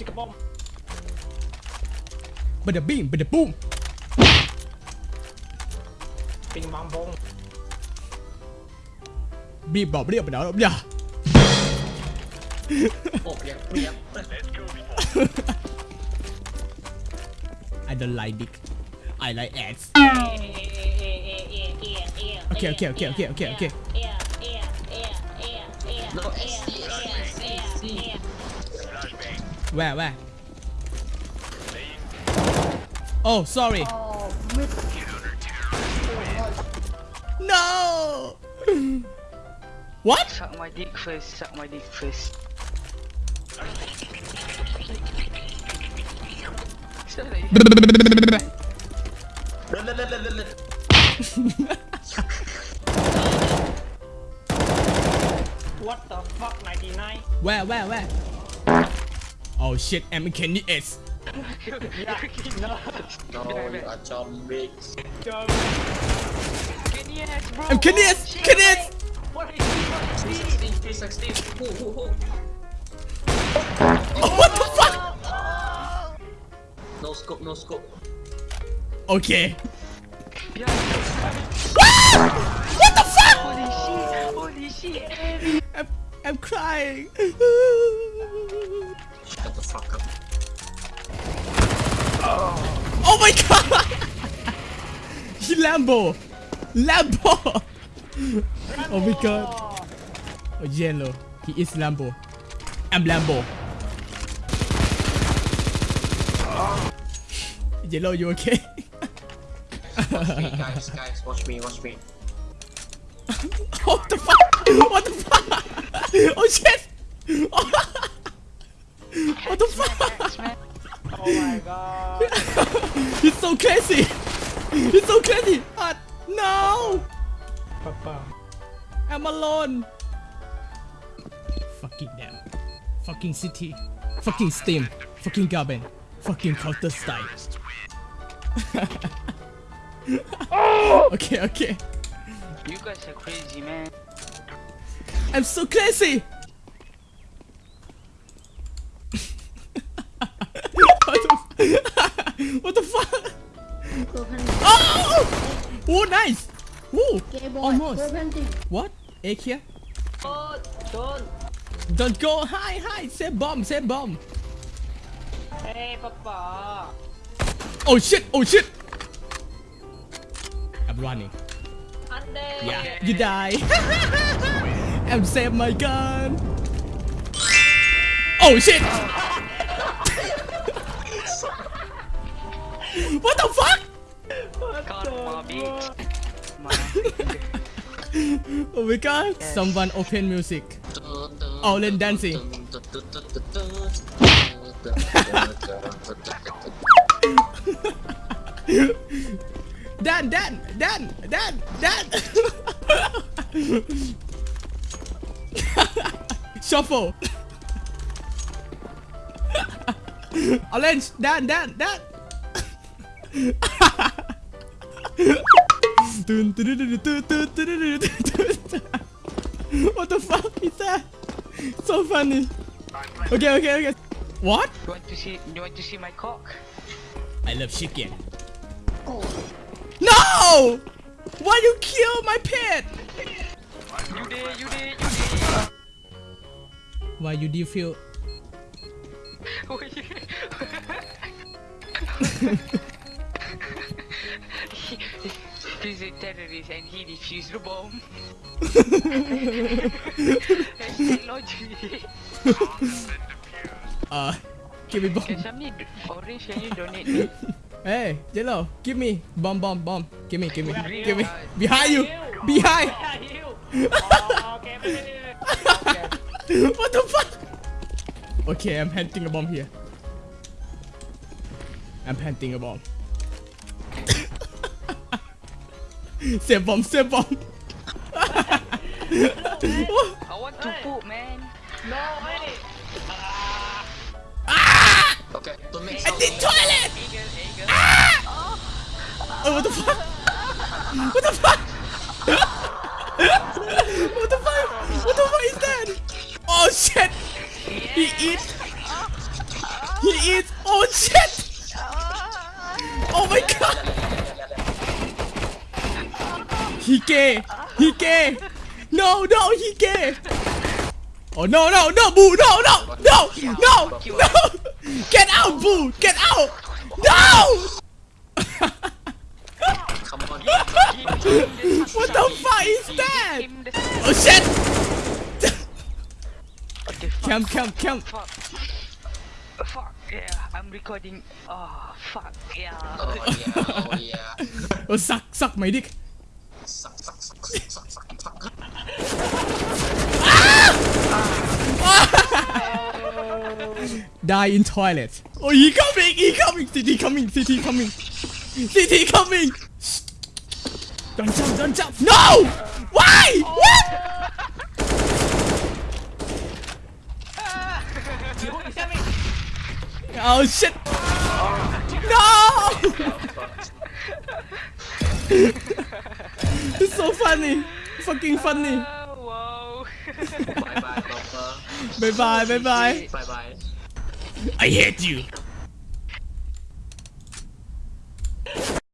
Stick a bomb. Bada beam, bada boom. Bing bong bong. Beam bop, beam. bop, beep bop. yeah, I don't like dick. I like ass. Okay, okay, okay, okay, okay, okay. No, Where, where? Oh, sorry. Oh, no! what? Suck my dick first, suck my dick first. what the fuck, 99? Where, where, where? Oh shit, I'm a no, you are zombies. Kenny ass, bro. I'm Oh, what the fuck? No scope, no scope. Okay. Yeah! What the fuck? Holy shit, holy shit. I'm, I'm crying. Oh my god! He Lambo! Lambo! Oh my god. Oh, yellow. He is Lambo. I'm Lambo. Yellow, you okay? watch me guys guys watch me watch me what the fuck? What the fuck? Oh shit! what the fuck? Oh my god He's so crazy! It's so crazy! Ah, no! Papa I'm alone! Fucking damn. Fucking city. Fucking Steam. Fucking Gaben. Fucking Counter Strike. okay, okay. You guys are crazy, man. I'm so crazy! what the fuck? Oh, oh! Oh, nice! Oh, Almost. What? Egg here? Don't. Don't go. Hi, hi. Save bomb. Save bomb. Hey, Papa. Oh shit! Oh shit! I'm running. Yeah, you die. I'm save my gun. Oh shit! What the fuck? Karma, bitch. My Oh my god! Someone open music. Oh, then dancing. Dan, Dan, Dan, Dan, Dan. Shuffle. Orange, Dan, Dan, Dan. What the fuck is that? So funny. Okay, okay, okay. What? You want to see? You want to see my cock? I love chicken. No! Why you kill my pet? You did, you did, you did. Why you do feel? refusing terrorists and he defused the bomb. uh, give me bomb. Can somebody donate? Hey, Jello, give me bomb, bomb, bomb. Give me, give me, give me. Behind you, behind. Oh, what the fuck? Okay, I'm hunting a bomb here. I'm hunting a bomb. Save bomb, save bomb. I want to poop, man. No, wait. Ah! Okay, to make I need toilet! Ah! Oh, what the fuck? What the fuck? what the fuck? What the fuck is that? Oh shit! He eats! He eats! Oh shit! He gay. He gay. No, no, he gay. Oh no, no, no, boo, no, no, no, no, no! Get out, boo! Get out! No! Come on What the fuck is that? Oh shit! okay, fuck. Cam, cam, cam. Fuck. Fuck. Yeah, I'm recording. Oh, fuck. Yeah. Oh yeah Oh yeah Oh suck, suck my dick. Die in toilet. Oh, he coming, he coming, CT coming, CT coming, CT coming. Don't jump, don't jump. No! Why? What? Oh shit! No! it's so funny, fucking funny. Oh, wow. Bye bye Bumper Bye bye, bye bye. Bye bye I hate you.